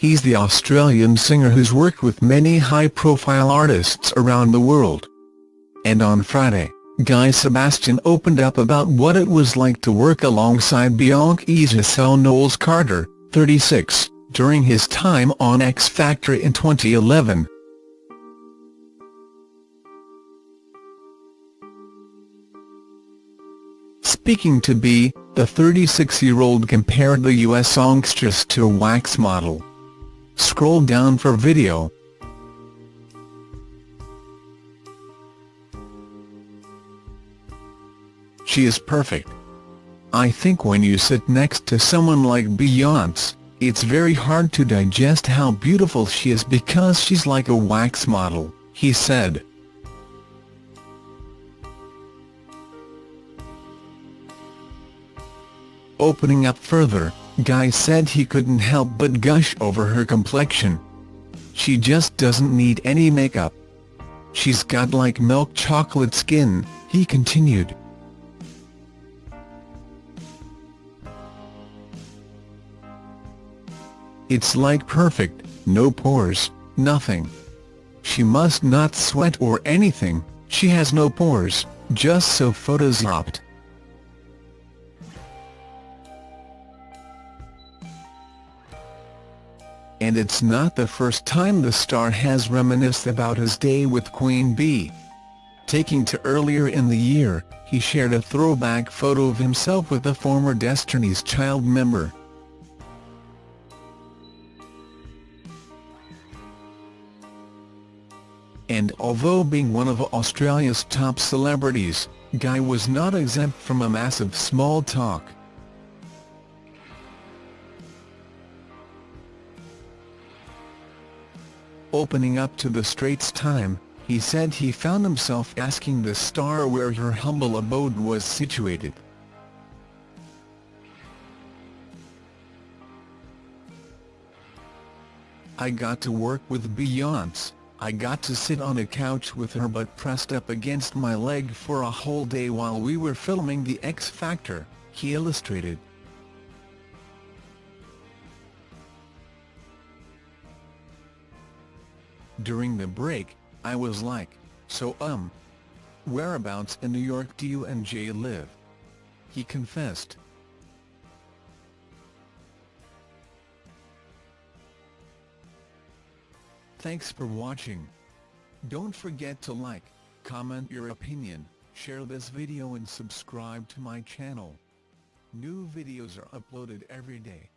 He's the Australian singer who's worked with many high-profile artists around the world. And on Friday, Guy Sebastian opened up about what it was like to work alongside Beyonce Giselle Knowles Carter, 36, during his time on X Factor in 2011. Speaking to B, the 36-year-old compared the US songstress to a wax model. Scroll down for video. She is perfect. I think when you sit next to someone like Beyonce, it's very hard to digest how beautiful she is because she's like a wax model, he said. Opening up further, Guy said he couldn't help but gush over her complexion. She just doesn't need any makeup. She's got like milk chocolate skin, he continued. It's like perfect, no pores, nothing. She must not sweat or anything, she has no pores, just so photoshopped. And it's not the first time the star has reminisced about his day with Queen Bee. Taking to earlier in the year, he shared a throwback photo of himself with a former Destiny's Child member. And although being one of Australia's top celebrities, Guy was not exempt from a massive small talk. Opening up to the Straits Time, he said he found himself asking the star where her humble abode was situated. I got to work with Beyonce, I got to sit on a couch with her butt pressed up against my leg for a whole day while we were filming The X Factor, he illustrated. During the break, I was like, so um. Whereabouts in New York do you and Jay live? He confessed. Thanks for watching. Don't forget to like, comment your opinion, share this video and subscribe to my channel. New videos are uploaded every day.